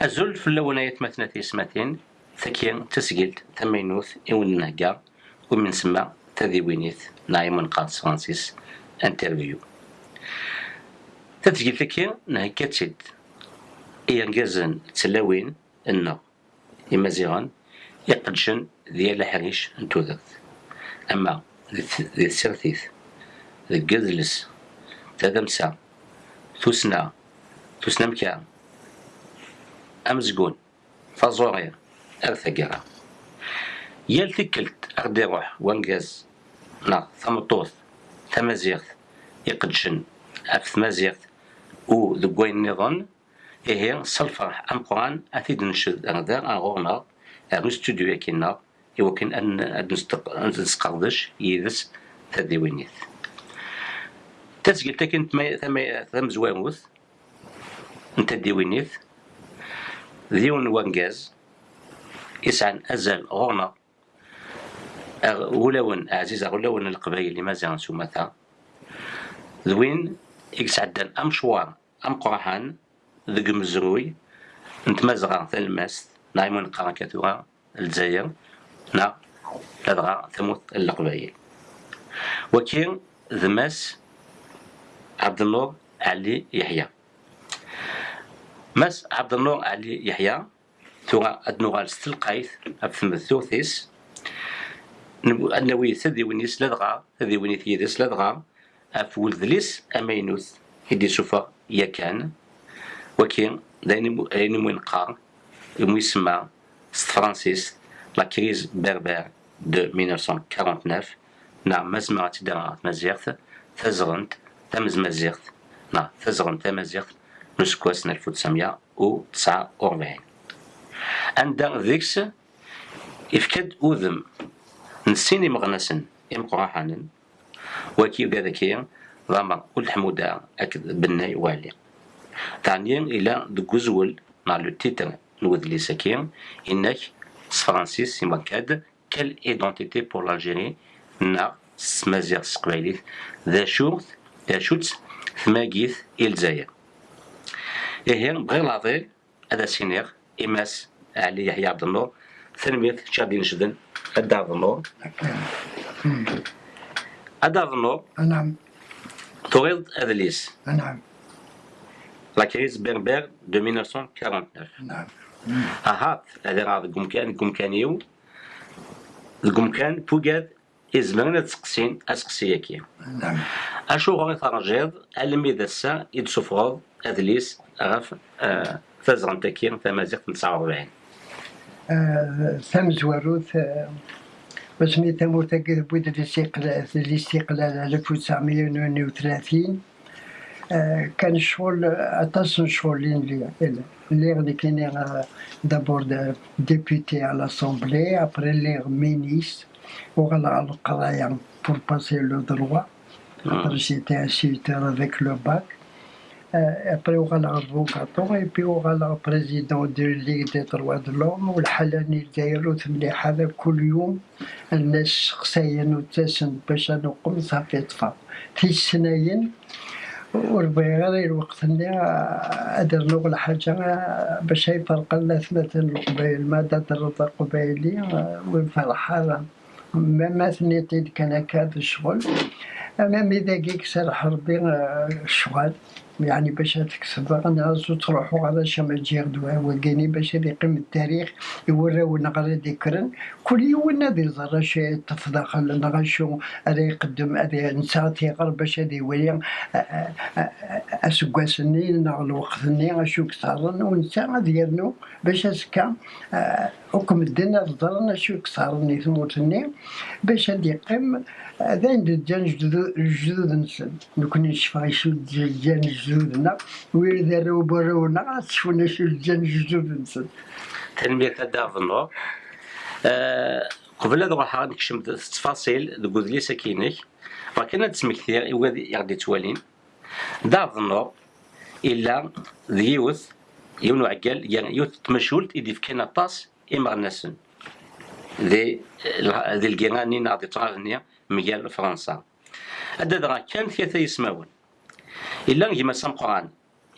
أزول في اللونيات مثلا تيسماتين ثكين تسجيل تمينوث إون نهجا ومن سما تذيوينيث نايمون قادس فرانسيس أنترفيو. تسجيل ثكين نهجا تسد إيرجازن تلاوين إنه إمازيغان يقدشن ديال الحريش نتوذت أما ذي السرثيث ذي الجذلس تدمسا ثسنا ثسنا مكان أمزقون فازوريا أرثقرا يال تكلت أغدي روح وانجاز نا ثمطوث ثمازيغ يقدشن أف مازيغ و ذقوين نظن إيه صلفرح أم قرآن أثيد نشد أغدار أغورنا أغو ستوديو يكينا يمكن أن نسقردش يدس تديوينيث تسجل تكن ثم زواموث انت ديوينيث ذيون وانجاز يسعن أزل غونا ولون عزيز ولون القبائل اللي مازال سومتا ذوين يسعدن أم شوار أم قرحان ذق مزروي انت مزغا ثلماس نايمون قراكاتوها الجزائر نا لدغا ثموت القبائل وكين ذماس عبد النور علي يحيى مس عبد النور علي يحيى ثورة أدنوغال ستلقايث أفثم الثوثيس أنوي ثذي ونيس لدغا ثذي ونيث يدس لدغا أف ولذليس أمينوث هدي سوفا يكان وكين دايني موين قار يمو يسمى فرانسيس لا كريز بربر دو 1949 نعم مزمرة تدرات مزيغث تزغنت تمز مزيغث نعم تزغنت تمزيغث نسكوس 1949 عند ذيكس إفكاد أوذم نسيني مغنسن إمقراحانا وكي ذاكيا ضامر كل حمودة أكد بناي والي ثانيا إلى دكوزول مع لو تيتر نوذ لي ساكين إنك فرانسيس يمكاد كال إيدونتيتي بور لالجيري نا سمازيغ سقبايليت ذا شوث ذا شوتس ثماقيث إلزاير إيه العظيم هذا سينيغ إماس علي يحيى عبد النور ثنمية شادين شدن أدا عبد النور. أدا عبد النور. نعم. تغيض أذليس نعم. لا كريز بربر دو 1949 نعم. هات هذا راه الكمكان الكمكانيو الكمكان بوكاد إزمرنا تسقسين أسقسي كي نعم. أشو غادي ترجيض ألمي ذا السا يتسفرض أذليس غاف آه تزغن تكين تمازيغ 49 آه، ثم زواروث آه، بسمي تموت بود الاستقلال الاستقلال 1932 آه، كان شغل أتصل شغلين لي اللي غادي كاين دابور ديبوتي على لاسومبلي ابري لي مينيس وغالا القرايه بور باسي لو دروا خاطر جيتي انسيتور باك ابري وغالا افوكاتور اي بي وغالا بريزيدون دو ليغ دي دروا دو لوم والحلاني دايرو مليح هذا كل يوم الناس شخصيا وتاسن باش نقوم صافي طفى في السنين وربي غير الوقت اللي أدر نقول حاجة باش يفرق الناس مثلا القبائل ما تدر قبائلي ويفرح هذا ما ثنيتي كان كاد الشغل أنا إذا كيك سر حربي الشغل يعني باش تكسب أنا تروحوا على شما جير دوا وكاني باش يقيم التاريخ يوراو نغرا ذكرا. كل يوم نادي زرا شي تفضخل نغشو هذا يقدم هذا نساتي غير باش هذا يولي. اسكواسني نغ الوقت اشو كثر ونسا ديالنا باش اسكا حكم الدنيا ضرنا شو كثر ثموتني باش هذا يقيم. هذا عند الجان جدود نسن نكون نشفى شو الجان جدودنا وإذا راو براونا تشوفنا شو الجان جدود نسن تنمية تدافنو آه قبل هذا راح نكشم التفاصيل ذو لي ساكينك ولكن تسمي كثير يغدي توالين دافنو إلا ذيوث يونو عقال يعني يوث تمشولت إذا كان طاس إمر ناسن ذي ذي الجيراني ناضي تراغنيا مجال فرنسا هذا كان ثلاثة يسمعون إلا كيما سام قرآن.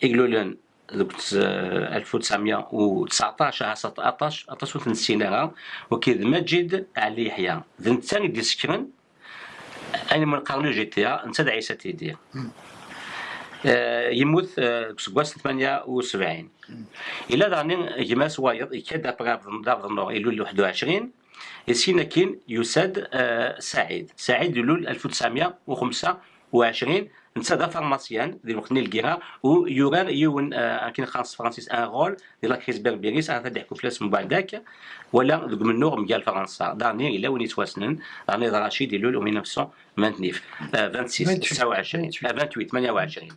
يقولوا لن دوك 1919 17 18 نسيناها وكيد مجد علي يحيى. ذن الثاني ديال سكرن أنا من قرن جي تي انت عيسى تيدير آه، يموت سكواس 78 إلى داني جماس وايض يكاد ابغا دافض النور يلول 21 يسينا كين يساد آه، سعيد. سعيد يلول 1925 نتا دا فارماسيان ديال الوقت نلقيها ويوران يون آه كاين خاص فرانسيس ان رول ديال لا كريز بربيريس هذا يحكوا فلاس من بعد ذاك ولا دوك من نور مقال فرنسا. دارني إلا وين يتواسنن دارني رشيد يلول 1929 26 29 28 28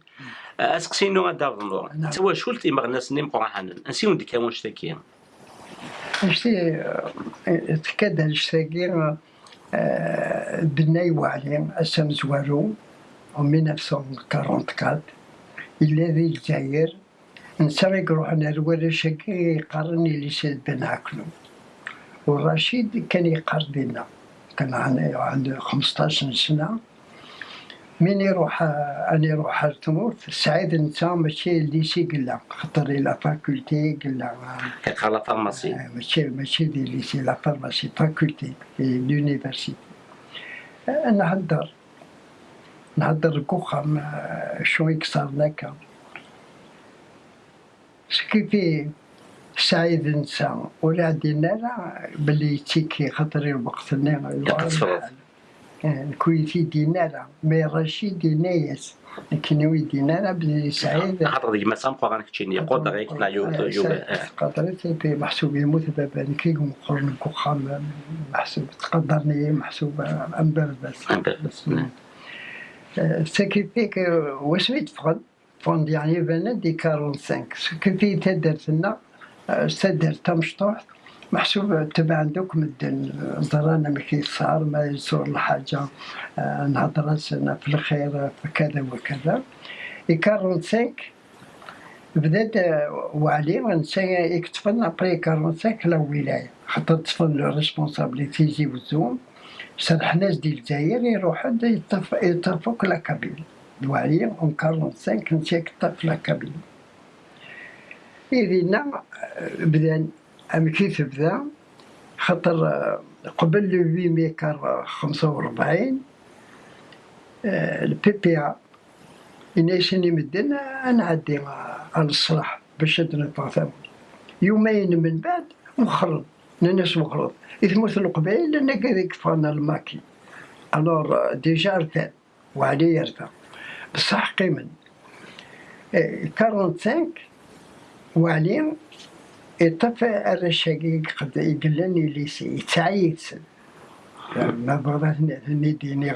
أسقسي نو دار النور توا شو قلت ما الناس نيم قراحنا نسيو نديك واش تاكي؟ شتي تكاد الشتاكي بناي وعلي أسم زوارو. En 1944 الذي الجزائر نسرق روحنا الورشكي يقرني لسيد بن عكنو والرشيد كان يقرضنا كان عنده 15 سنة من يروح أنا يروح التموت سعيد نتا ماشي ليسي قلا خاطر لا فاكولتي قلا كيقرا لا فارماسي ماشي ماشي دي ليسي لا فارماسي فاكولتي في لونيفرسيتي نهضر نهضر كوخام شو يكسر لك كيفي سعيد نسا ولا عندنا لا بلي تيكي خاطر الوقت يتصرف كويتي دينارا مي رشيد دينايس كنوي دينارا بلي سعيد. خاطر ديك ما سامقوا غانك تشيني قود غيك لا يو يو قدرت بي محسوب يموت بابا كي مقرن كوخام محسوب تقدرني محسوب امبر بس. بس. سكيفي واش يتفقد فون يعني بنا دي 45 سكيفي تدرت لنا تدرت مشطوح محسوب تبع عندك مدن ضرانا ما كيصار ما يصور الحاجة نهضر سنة في الخير في كذا وكذا اي 45 بدات وعلي ونسى يكتفن ابري 45 لا ولاية خاطر تفن لو ريسبونسابيلتي يجيو الزوم صالح ناس ديال الجزائر يروحوا يطرفوا لا كابيل دوالي اون 45 كنت يكطف لا كابيل إذن بدأ كيف بدأ خاطر قبل لو 8 ميكار 45 البي بي ا يناشني مدن نعدي على الصلاح باش نتفاهم يومين من بعد مخرج ناس مخرج يثموت القبائل لأن كذلك فانا الماكي. الور ديجا رثان وعلي يرثى بصح قيمن. 45 وعلي يطفى الرشاقي قد يقلني ليسي يتعيد ما بغضات نديني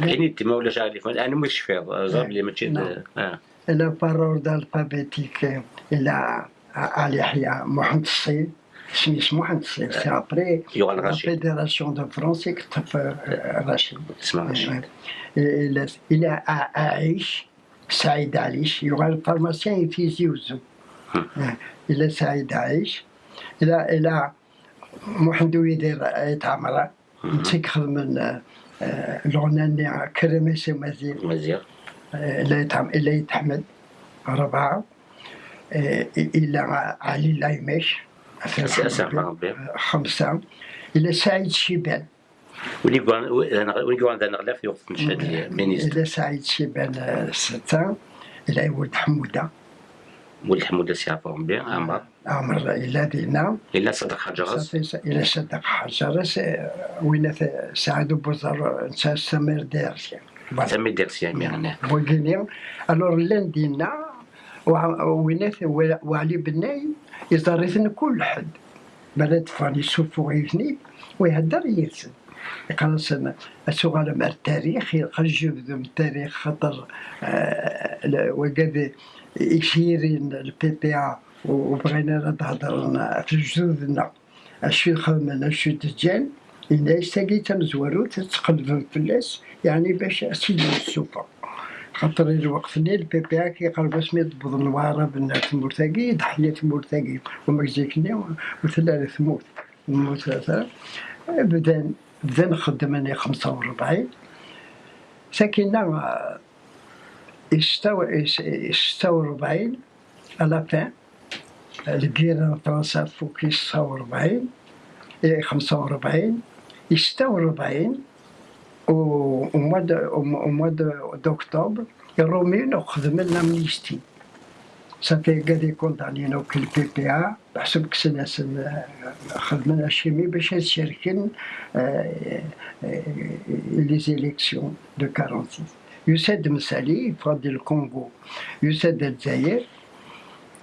كاين تما ولا شعري أنا مش فاض زاب لي ماشي لا بارور دالفابيتيك إلى علي يحيى محمد الصيد اسمه محمد سي ابري يوغال رشيد فيدراسيون دو فرونسي كتب رشيد اسمه رشيد إلى اعيش سعيد عيش يوغال فارماسيان في زيوزو إلى سعيد عيش إلى إلى محمد يدير يتعمر نتيك خدم الغنى كرمسي مزيان مزيان إلى يتحمد أربعة إلى علي لايمش خمسة. إلى سعيد شيبان. ولي كوان ذا نغلا في وقت نشهد إلى سعيد شيبان ستة. إلى ولد حمودة. ولد حمودة سيعرفهم بيان عمر. عمر إلى دينا. إلى صدق حجرس. إلى صدق حجرس. وين سعد بوزر نسا سمير ديرسيان سمير ديرسيان يعني بوغينيا ألور لأن دينا. وعلي بناي يزرثن كل حد. بلد فاني يسوفو غيثني ويهدر يرسل. سنة السؤال مع التاريخ جبد من التاريخ خاطر وقد يشيرين البي بي ا وبغينا نهضر في جدودنا اشو خدمنا اشو تجان إلا يستاقي تنزورو تتقلب فلاس يعني باش أسيدي السوفا خاطر الوقت اللي البي بي ا كيقرب سميت بضنوارة بنات مرتقي ضحية مرتقي ومكزيكني وثلاثة ثموت موت ثلاثة. بدا بدا نخدم أنا خمسة وربعين. ساكنة ستة وربعين على فان الكيرا فرنسا فوق 49 إيه 45 46 وموا دأكتوبر يرومينو خدم لنا امنيستي صافي قاعد كوندانينو كل بي بي ا بحسب كسناس خدمنا شيمي باش نشاركن لي زيليكسيون دو 46 يساد مسالي فادي الكونغو يساد الجزائر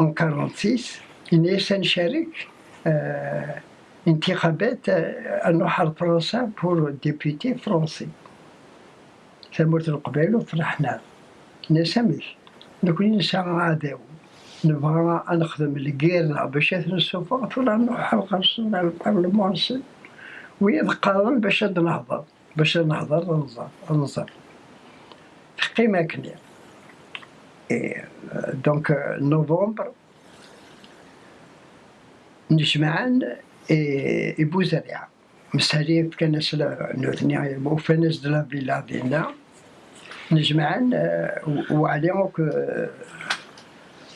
en 46 إني سنشارك انتخابات نروح فرنسا بور ديبيتي فرونسي ثمرت القبائل وفرحنا نسميش نكون نساء عداو نبغى نخدم الكيرنا باش نسوفا ولا نروح القرص على البرلمان ويذكرن باش نهضر باش نهضر نزر نزر قيمة كنير إيه دونك نوفمبر نجمعان إبو زريعة مسالي كان نوثني وفنس دلا فيلا دينا نجمعان وعليهم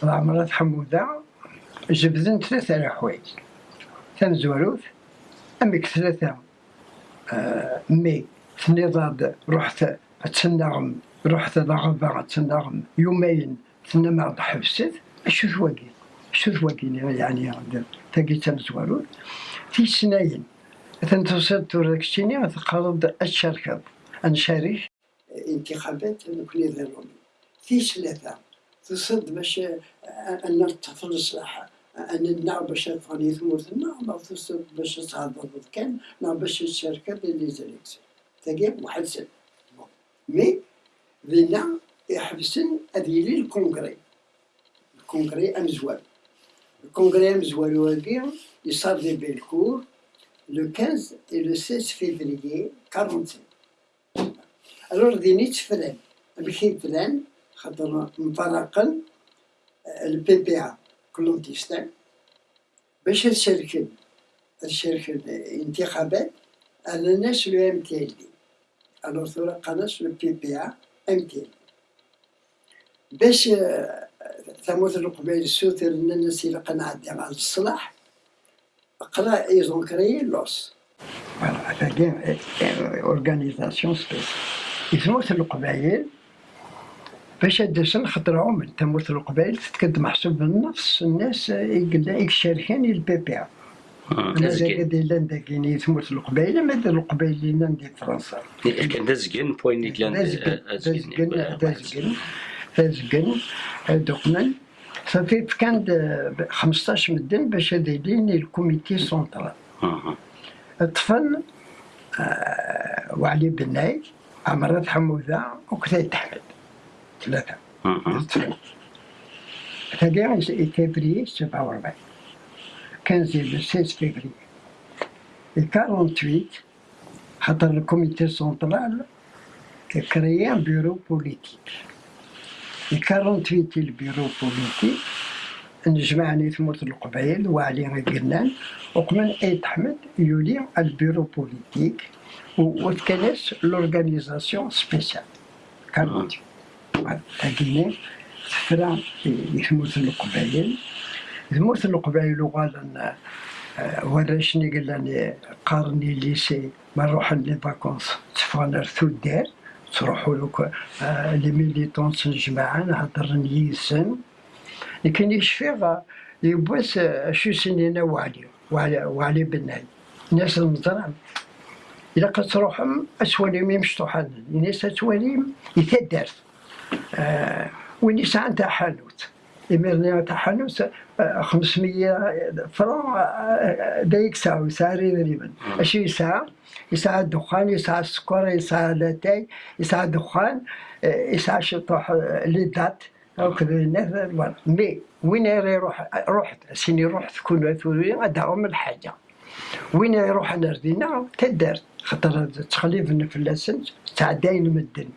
العمرات حمودة. جبدن ثلاثة الحوايج ثم زواروث أمك ثلاثة مي ثني رحت تسنغم رحت لغبا تسنغم يومين ثنا ما حبست شو ثواقي ثواقي يعني تاقي تم زواروث في سنين تنتوصل توركشيني تقرب الشركة. نشارك انتخابات نكوني ذرومي في ثلاثة. تصد باش أن تفلصح أن النار باش تفاني ثمورت النار تصد باش تهضر كان نار باش تشارك لي زيليكسيون تاقي واحد سن. مي لينا يحبسن هذه لي الكونغري. الكونغري أمزوال. الكونغري أمزوال واقي يصار دي بيلكور le 15 et le 16 février 45 alors ديني تفرن بكي فلان خاطر مفرقا البي بي ا كلهم تيستان باش نشاركن نشاركن انتخابات على ناس لو ام تي ال دي الوغ ثورة قناش لو بي بي ا ام تي ال باش ثموت القبائل السوثر الناس اللي قنعدي على الصلاح. قرا ايزون كريي لوس. فوالا هذا اورغانيزاسيون سبيسيال يثموت القبائل باش دسن خطرهم تموت القبائل تتكد محسوب بالنفس. الناس يشاركين البي بي ا الناس قد لأن داكين تموت القبائل ما دار القبائل اللي ندي فرنسا. كان دازكن بوين كان دازكن دازكن دازكن دوقنا صافي كان 15 مدن باش دايرين الكوميتي سونترال. الطفل وعلي بناي عمرات حموذة وكثير أحمد ثلاثة. ثاني فيفري 47 15 16 فيفري 48 خاطر الكوميتي سونترال كريا بيرو بوليتيك. 48 البيرو بوليتيك نجمعني ثمرة القبائل وعلي غيرنان. وقمن ايد احمد يولي البيرو بوليتيك وتكنس لورغانيزاسيون سبيسيال. كان تاكيني. تفرا يثمرة القبائل ثمرة القبائل وغالا ورشني قال لي قارني ليسي ما نروح لي فاكونس. تفغنر ثودار تروحوا لك لي ميليتون تنجمعا نهضر يسن لكن يشفي يبوس شو سنين وعلي وعلي, وعلي بناي الناس المزرعة. إذا قد تروحهم أسواليم يمشطوحان الناس أسواليم يتدرس آه والناس عندها حانوت. إميرني تاع حانوت 500 فرون دايك ساعة يسعى تقريبا اش يسعى يسعى الدخان يسعى السكر يسعى لاتاي يسعى الدخان يسعى شطوح ليدات هكذا الناس مي وين يروح رحت سيني رحت كون ادعهم الحاجة. وين يروح نردينا تدار خاطر تخليف النفلاسن تاع داين مدن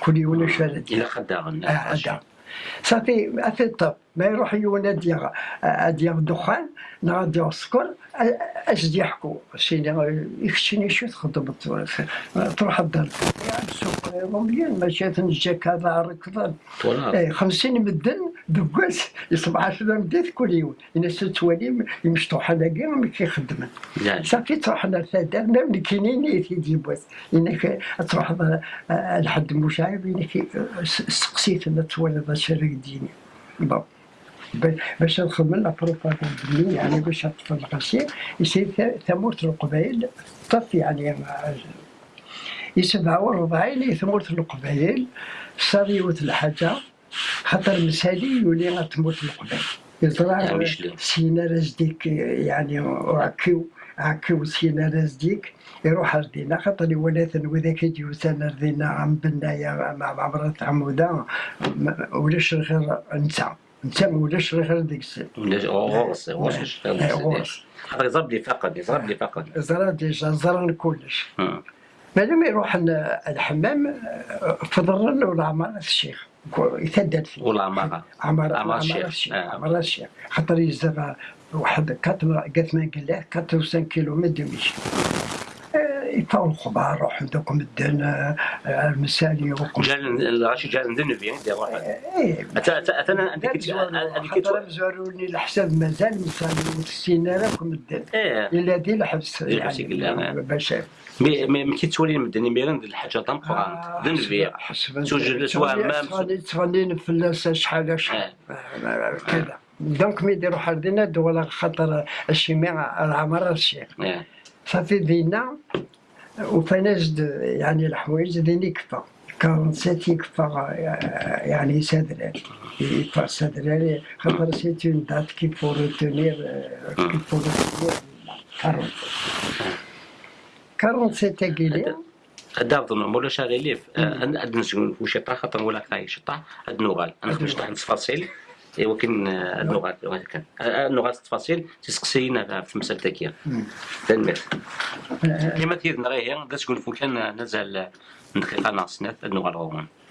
كل يوم شوية إلى خداغن صافي أثي الطب. ما يروح يونا ديال ديال دخان نا ديال السكر اش دي يحكوا سيني يكشيني شو تخدم تروح الدار. يعني السوق مليان ماشي هذا فوالا اي 50 مدن يصبح 10 مدات كل يوم. الناس توالي يمشطوا كاع ما كيخدمن. صافي تروح للفدان ملي كاينين تيجي بواس انك تروح آه، لحد مشاعب انك سقسيت توالد الشرك ديني. بون باش نخدم لا بروباغاند ديالي يعني باش نطفي الغسيل يصير ث- ثمورة القبائل طف يعني مع- يسبعة وربعين ثمورة القبائل صاريوة الحاجة خاطر مسالي يولي تموت القبائل يزرع مشلي. سينا رزديك يعني وعكيو عكيو سينا رزديك يروح ردينا خاطر ولات وذاك سنة ردينا عم بنايا مع مرات عمودة ولاش غير انت ما ولاش غير ديك السن ولا غورس غورس غورس. خاطر يضرب لي فقط يضرب لي فقط زرا ديجا زرا كلش. مادام يروح ال- الحمام فضل ولا عمارة الشيخ؟ يتدد فيه. ولا عمارة؟ عمارة عمارة الشيخ. آه. عمارة الشيخ. خاطر يزرع واحد كاتر قالت ما قال له 4 كيلو متر يطاو الخضار روح عندكم الدن آه، آه، المسالي وكل جا الغاشي جا ندن فيه دير واحد. إيه أتا أتا أتا أنا عندك خاطر مزوروني الحساب مازال مسالي وتسينا الدن إيه. إلا دي الحبس دي. يعني باش مي مي كي تولي المدني ميرن ديال الحاجة قران دن فيه توجد سواء ما تغني فلاس شحال شحال. إيه. كذا. دونك مي يديروا حردنا دول خاطر الشماع العمر الشيخ. إيه. صافي دينا وفنجد يعني الحوايج ديني كفا 47 يكفى يعني سادرال يكفى سادرال خاطر سيت اون دات كي فو روتونير كي فو روتونير 40 47 كيلو دار ظن مولا شاغي ليف. عند نسكن في شطا خاطر ولا كاي شطا عند نوغال أنا خرجت عند إيه، ولكن النوغال كان النوغال التفاصيل تسقسينا في مسألة تاكيا تنمت كما تيرنا غير هي تقول فو كان نزل ندخل ناقصنا النوغال غوان